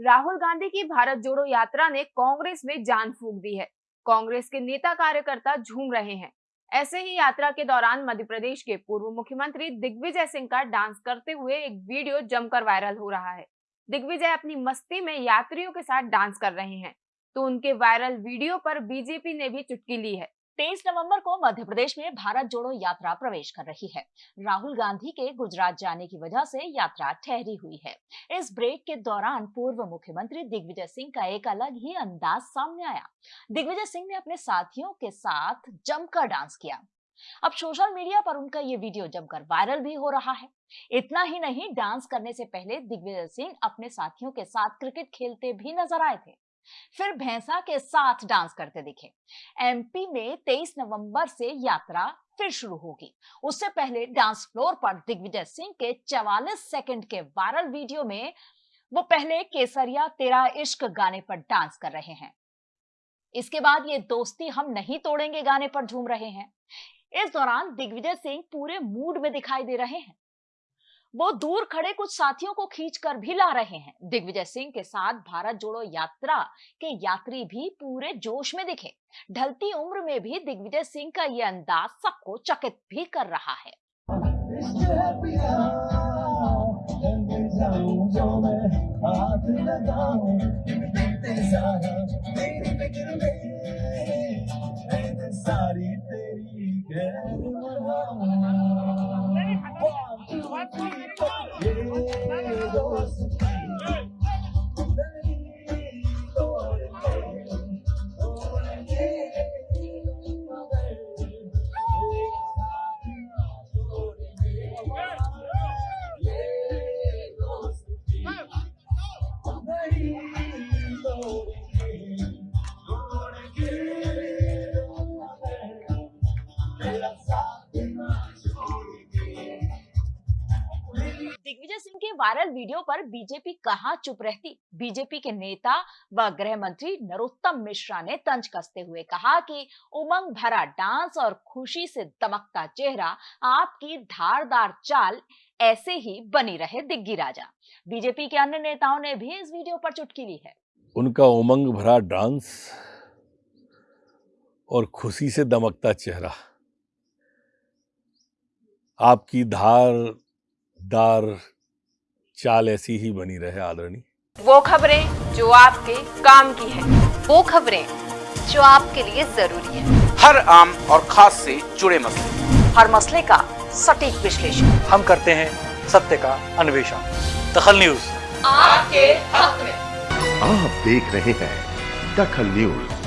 राहुल गांधी की भारत जोड़ो यात्रा ने कांग्रेस में जान फूक दी है। कांग्रेस के नेता कार्यकर्ता झूम रहे हैं। ऐसे ही यात्रा के दौरान मध्य प्रदेश के पूर्व मुख्यमंत्री दिग्विजय सिंह का डांस करते हुए एक वीडियो जमकर वायरल हो रहा है। दिग्विजय अपनी मस्ती में यात्रियों के साथ डांस कर रहे हैं। तो उनके वायरल वीडियो पर बीजेपी ने भी चुटकी ली है। तेईस नवंबर को मध्य प्रदेश में भारत जोड़ो यात्रा प्रवेश कर रही है। राहुल गांधी के गुजरात जाने की वजह से यात्रा ठहरी हुई है। इस ब्रेक के दौरान पूर्व मुख्यमंत्री दिग्विजय सिंह का एक अलग ही अंदाज सामने आया। दिग्विजय सिंह ने अपने साथियों के साथ जमकर डांस किया। अब सोशल मीडिया पर उनका ये वीडियो जमकर वायरल भी हो रहा है। इतना ही नहीं, डांस करने से पहले दिग्विजय सिंह अपने साथियों के साथ क्रिकेट खेलते भी नज़र आए थे। फिर भैंसा के साथ डांस करते दिखे। एमपी में 23 नवंबर से यात्रा फिर शुरू होगी। उससे पहले डांस फ्लोर पर दिग्विजय सिंह के 44 सेकंड के वायरल वीडियो में वो पहले केसरिया तेरा इश्क गाने पर डांस कर रहे हैं। इसके बाद ये दोस्ती हम नहीं तोड़ेंगे गाने पर झूम रहे हैं। इस दौरान दिग्विजय सिंह पूरे मूड में दिखाई दे रहे हैं। वो दूर खड़े कुछ साथियों को खींच कर भी ला रहे हैं। दिग्विजय सिंह के साथ भारत जोड़ो यात्रा के यात्री भी पूरे जोश में दिखे। ढलती उम्र में भी दिग्विजय सिंह का ये अंदाज सबको चकित भी कर रहा है। सारी तेरी दिग्विजय सिंह के वायरल वीडियो पर बीजेपी कहाँ चुप रहती? बीजेपी के नेता व गृह मंत्री नरोत्तम मिश्रा ने तंज कसते हुए कहा कि उमंग भरा डांस और खुशी से दमकता चेहरा आपकी धारदार चाल ऐसे ही बनी रहे दिग्गी राजा। बीजेपी के अन्य नेताओं ने भी इस वीडियो पर चुटकी ली है। उनका उमंग भरा डांस और खुशी से दमकता चेहरा। आपकी धार दार चाल ऐसी ही बनी रहे आदरणी। वो खबरें जो आपके काम की है। वो खबरें जो आपके लिए ज़रूरी है। हर आम और खास से जुड़े मसले। हर मसले का सटीक विश्लेषण। हम करते हैं सत्य का अन्वेषण। दखल न्यूज़। आपके हक में। आप देख रहे हैं दखल न्यूज़।